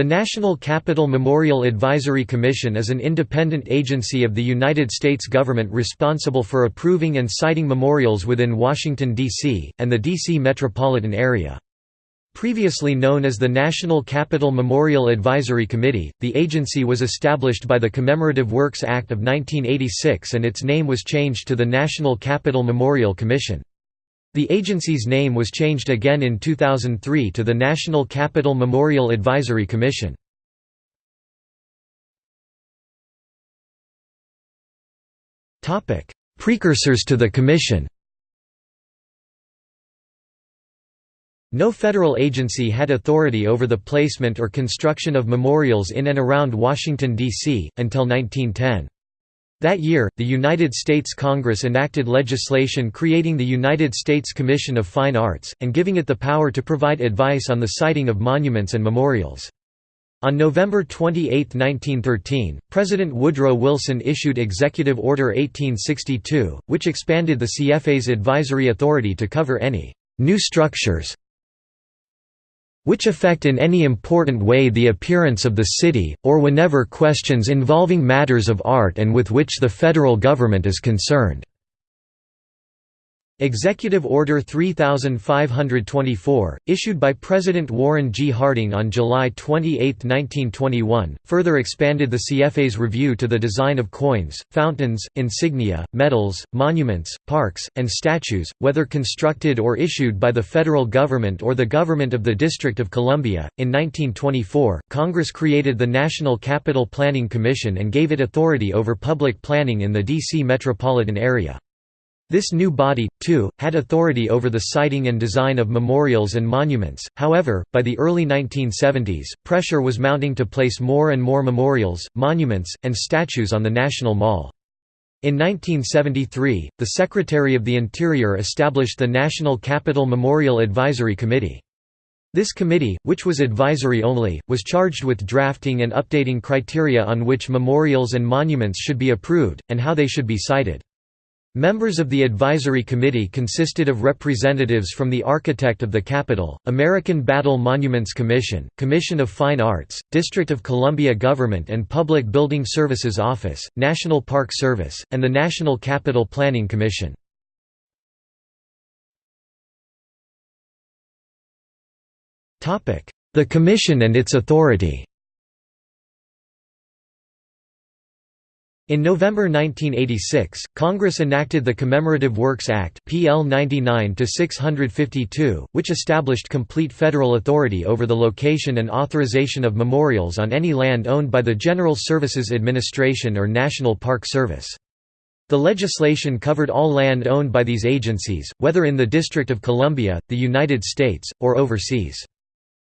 The National Capital Memorial Advisory Commission is an independent agency of the United States government responsible for approving and siting memorials within Washington, D.C., and the D.C. metropolitan area. Previously known as the National Capital Memorial Advisory Committee, the agency was established by the Commemorative Works Act of 1986 and its name was changed to the National Capital Memorial Commission. The agency's name was changed again in 2003 to the National Capital Memorial Advisory Commission. Precursors to the Commission No federal agency had authority over the placement or construction of memorials in and around Washington, D.C., until 1910. That year, the United States Congress enacted legislation creating the United States Commission of Fine Arts, and giving it the power to provide advice on the siting of monuments and memorials. On November 28, 1913, President Woodrow Wilson issued Executive Order 1862, which expanded the CFA's advisory authority to cover any new structures which affect in any important way the appearance of the city, or whenever questions involving matters of art and with which the federal government is concerned. Executive Order 3524, issued by President Warren G. Harding on July 28, 1921, further expanded the CFA's review to the design of coins, fountains, insignia, medals, monuments, parks, and statues, whether constructed or issued by the federal government or the government of the District of Columbia. In 1924, Congress created the National Capital Planning Commission and gave it authority over public planning in the D.C. metropolitan area. This new body, too, had authority over the siting and design of memorials and monuments, however, by the early 1970s, pressure was mounting to place more and more memorials, monuments, and statues on the National Mall. In 1973, the Secretary of the Interior established the National Capital Memorial Advisory Committee. This committee, which was advisory only, was charged with drafting and updating criteria on which memorials and monuments should be approved, and how they should be sited. Members of the advisory committee consisted of representatives from the Architect of the Capitol, American Battle Monuments Commission, Commission of Fine Arts, District of Columbia Government and Public Building Services Office, National Park Service, and the National Capital Planning Commission. The Commission and its authority In November 1986, Congress enacted the Commemorative Works Act PL 99-652, which established complete federal authority over the location and authorization of memorials on any land owned by the General Services Administration or National Park Service. The legislation covered all land owned by these agencies, whether in the District of Columbia, the United States, or overseas.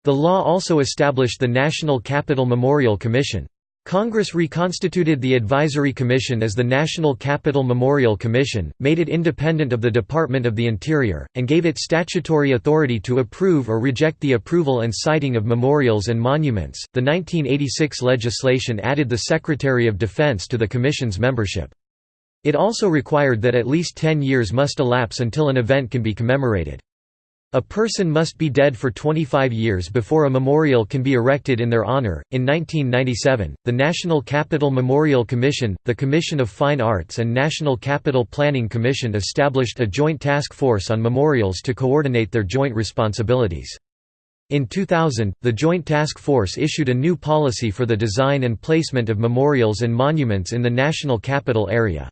The law also established the National Capital Memorial Commission. Congress reconstituted the Advisory Commission as the National Capital Memorial Commission, made it independent of the Department of the Interior, and gave it statutory authority to approve or reject the approval and siting of memorials and monuments. The 1986 legislation added the Secretary of Defense to the Commission's membership. It also required that at least 10 years must elapse until an event can be commemorated. A person must be dead for 25 years before a memorial can be erected in their honor. In 1997, the National Capital Memorial Commission, the Commission of Fine Arts, and National Capital Planning Commission established a joint task force on memorials to coordinate their joint responsibilities. In 2000, the Joint Task Force issued a new policy for the design and placement of memorials and monuments in the national capital area.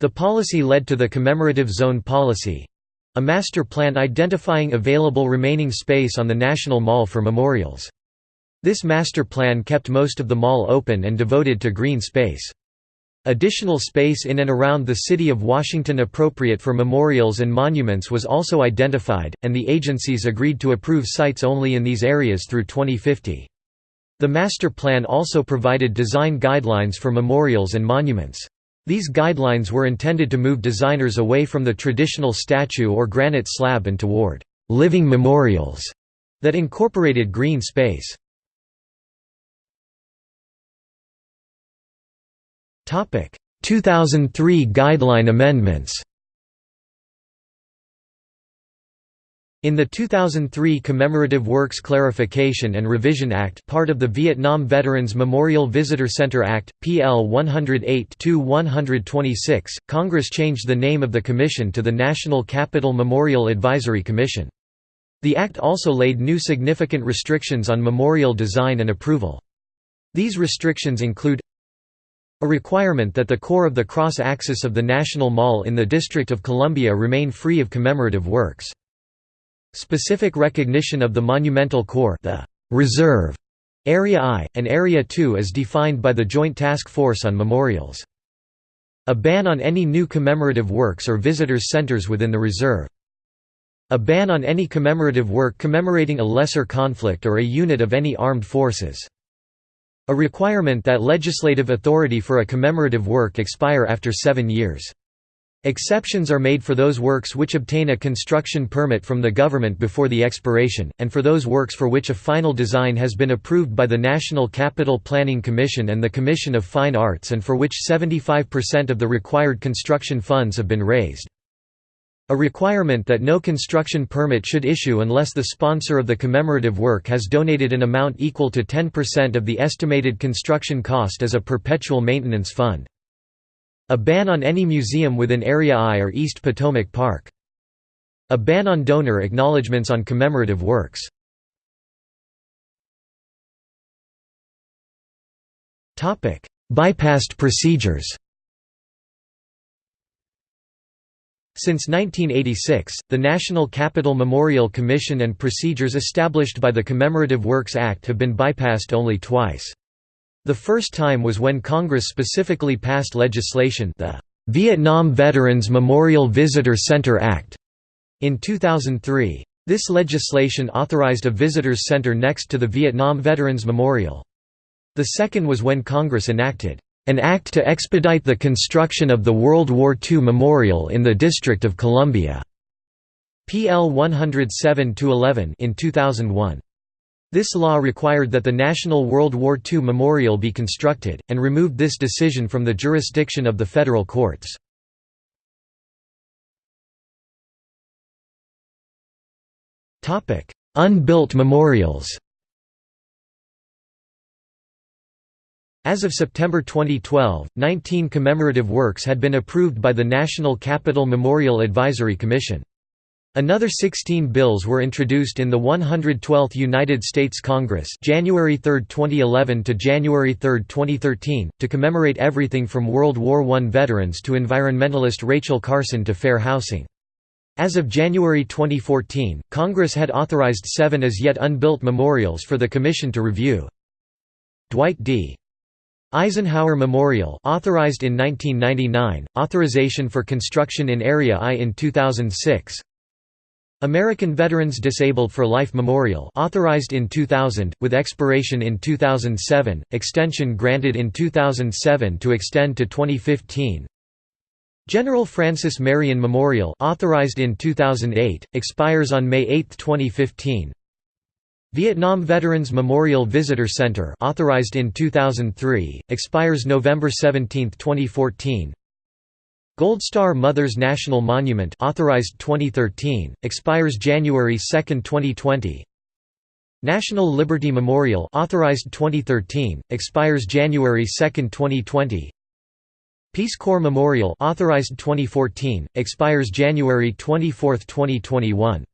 The policy led to the Commemorative Zone Policy, a master plan identifying available remaining space on the National Mall for memorials. This master plan kept most of the mall open and devoted to green space. Additional space in and around the city of Washington appropriate for memorials and monuments was also identified, and the agencies agreed to approve sites only in these areas through 2050. The master plan also provided design guidelines for memorials and monuments. These guidelines were intended to move designers away from the traditional statue or granite slab and toward «living memorials» that incorporated green space. Topic: 2003 guideline amendments In the 2003 Commemorative Works Clarification and Revision Act part of the Vietnam Veterans Memorial Visitor Center Act, PL 108-126, Congress changed the name of the commission to the National Capital Memorial Advisory Commission. The act also laid new significant restrictions on memorial design and approval. These restrictions include a requirement that the core of the cross-axis of the National Mall in the District of Columbia remain free of commemorative works. Specific recognition of the monumental core the reserve Area I, and Area II as defined by the Joint Task Force on Memorials. A ban on any new commemorative works or visitors centers within the reserve. A ban on any commemorative work commemorating a lesser conflict or a unit of any armed forces. A requirement that legislative authority for a commemorative work expire after seven years. Exceptions are made for those works which obtain a construction permit from the government before the expiration, and for those works for which a final design has been approved by the National Capital Planning Commission and the Commission of Fine Arts and for which 75% of the required construction funds have been raised. A requirement that no construction permit should issue unless the sponsor of the commemorative work has donated an amount equal to 10% of the estimated construction cost as a perpetual maintenance fund. A ban on any museum within Area I or East Potomac Park. A ban on donor acknowledgements on commemorative works. Bypassed procedures Since 1986, the National Capital Memorial Commission and procedures established by the Commemorative Works Act have been bypassed only twice. The first time was when Congress specifically passed legislation the Vietnam Veterans Memorial Visitor Center Act in 2003. This legislation authorized a visitors center next to the Vietnam Veterans Memorial. The second was when Congress enacted an act to expedite the construction of the World War II Memorial in the District of Columbia. PL 107-11 in 2001. This law required that the National World War II Memorial be constructed, and removed this decision from the jurisdiction of the federal courts. Unbuilt memorials As of September 2012, 19 commemorative works had been approved by the National Capital Memorial Advisory Commission. Another 16 bills were introduced in the 112th United States Congress January 3, 2011 to January 3, 2013, to commemorate everything from World War I veterans to environmentalist Rachel Carson to fair housing. As of January 2014, Congress had authorized seven as yet unbuilt memorials for the Commission to review. Dwight D. Eisenhower Memorial authorized in 1999, authorization for construction in Area I in 2006 American Veterans Disabled for Life Memorial authorized in 2000, with expiration in 2007, extension granted in 2007 to extend to 2015 General Francis Marion Memorial authorized in 2008, expires on May 8, 2015 Vietnam Veterans Memorial Visitor Center authorized in 2003, expires November 17, 2014 Gold Star Mothers National Monument authorized 2013, expires January 2, 2020. National Liberty Memorial authorized 2013, expires January 2, 2020. Peace Corps Memorial authorized 2014, expires January 24, 2021.